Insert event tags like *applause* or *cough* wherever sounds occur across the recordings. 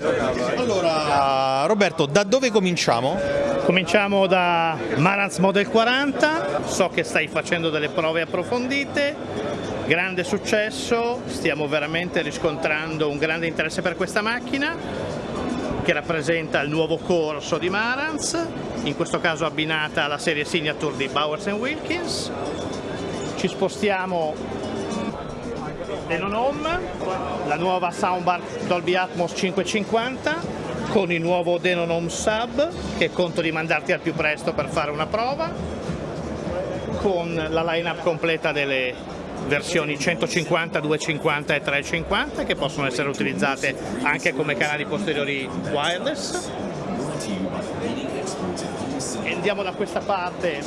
Allora, Roberto, da dove cominciamo? Cominciamo da Marantz Model 40, so che stai facendo delle prove approfondite, grande successo, stiamo veramente riscontrando un grande interesse per questa macchina che rappresenta il nuovo corso di Marantz, in questo caso abbinata alla serie Signature di Bowers Wilkins. Ci spostiamo Denon Home, la nuova soundbar Dolby Atmos 550 con il nuovo Denon Home Sub che conto di mandarti al più presto per fare una prova con la line-up completa delle versioni 150, 250 e 350 che possono essere utilizzate anche come canali posteriori wireless. Andiamo da questa parte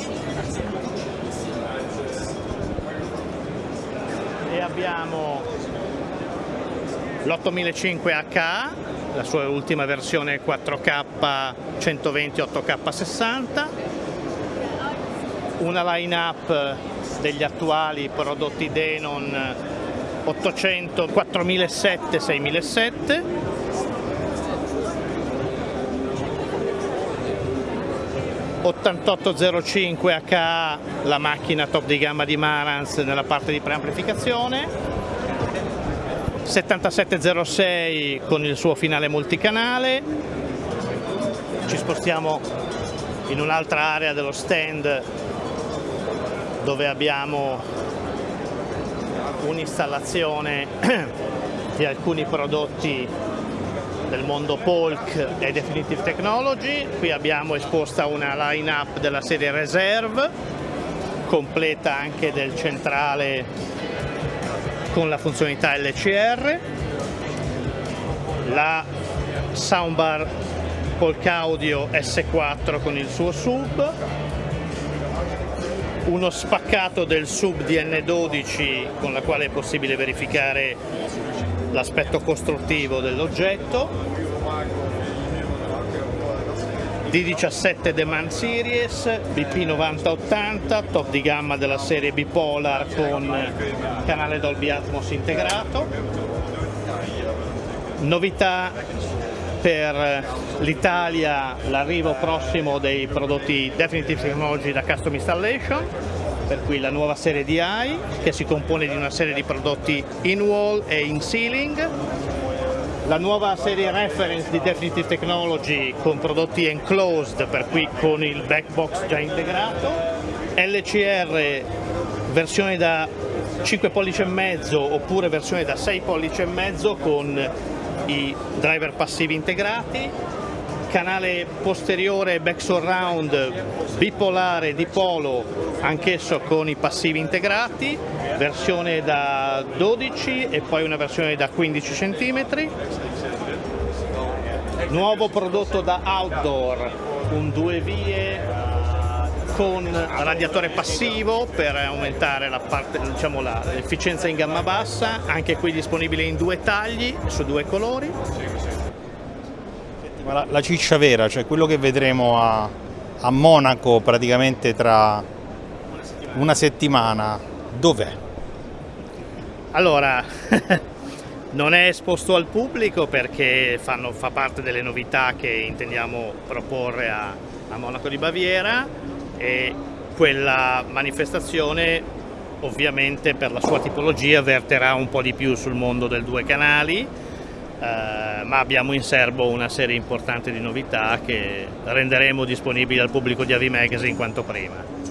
e abbiamo l'8500H la sua ultima versione 4K 120 8K 60 una line-up degli attuali prodotti Denon 800 4007 6007 8805 HA la macchina top di gamma di Marantz nella parte di preamplificazione. 7706 con il suo finale multicanale, ci spostiamo in un'altra area dello stand dove abbiamo un'installazione *clears throat* di alcuni prodotti del mondo Polk e Definitive Technology, qui abbiamo esposta una line-up della serie Reserve, completa anche del centrale con la funzionalità LCR, la soundbar Polk Audio S4 con il suo sub, uno spaccato del sub DN12 con la quale è possibile verificare l'aspetto costruttivo dell'oggetto, D17 Demand Series, BP 9080, top di gamma della serie bipolar con canale Dolby Atmos integrato. Novità per l'Italia l'arrivo prossimo dei prodotti Definitive Technology da Custom Installation, per cui la nuova serie DI che si compone di una serie di prodotti in wall e in ceiling. La nuova serie reference di Definitive Technology con prodotti enclosed, per cui con il backbox già integrato, LCR versione da 5 pollici e mezzo oppure versione da 6 pollici e mezzo con i driver passivi integrati, canale posteriore back surround bipolare di polo anch'esso con i passivi integrati, versione da 12 e poi una versione da 15 cm. Nuovo prodotto da outdoor, un due vie con radiatore passivo per aumentare diciamo, l'efficienza diciamo, in gamma bassa, anche qui disponibile in due tagli su due colori. La, la ciccia vera, cioè quello che vedremo a, a Monaco praticamente tra una settimana, dov'è? Allora, *laughs* non è esposto al pubblico perché fanno, fa parte delle novità che intendiamo proporre a, a Monaco di Baviera e quella manifestazione ovviamente per la sua tipologia verterà un po' di più sul mondo del due canali eh, ma abbiamo in serbo una serie importante di novità che renderemo disponibili al pubblico di Avi Magazine quanto prima.